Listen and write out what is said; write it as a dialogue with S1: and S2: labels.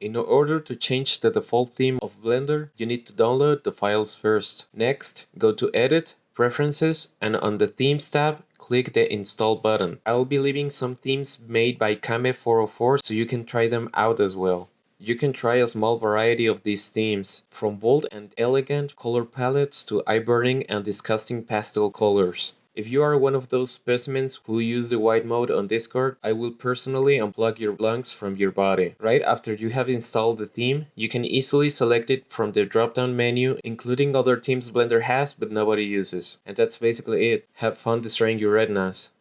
S1: In order to change the default theme of Blender, you need to download the files first. Next, go to Edit, Preferences, and on the Themes tab, click the Install button. I'll be leaving some themes made by Kame404 so you can try them out as well. You can try a small variety of these themes, from bold and elegant color palettes to eye-burning and disgusting pastel colors. If you are one of those specimens who use the white mode on Discord, I will personally unplug your lungs from your body. Right after you have installed the theme, you can easily select it from the drop-down menu, including other themes Blender has but nobody uses. And that's basically it. Have fun destroying your retinas.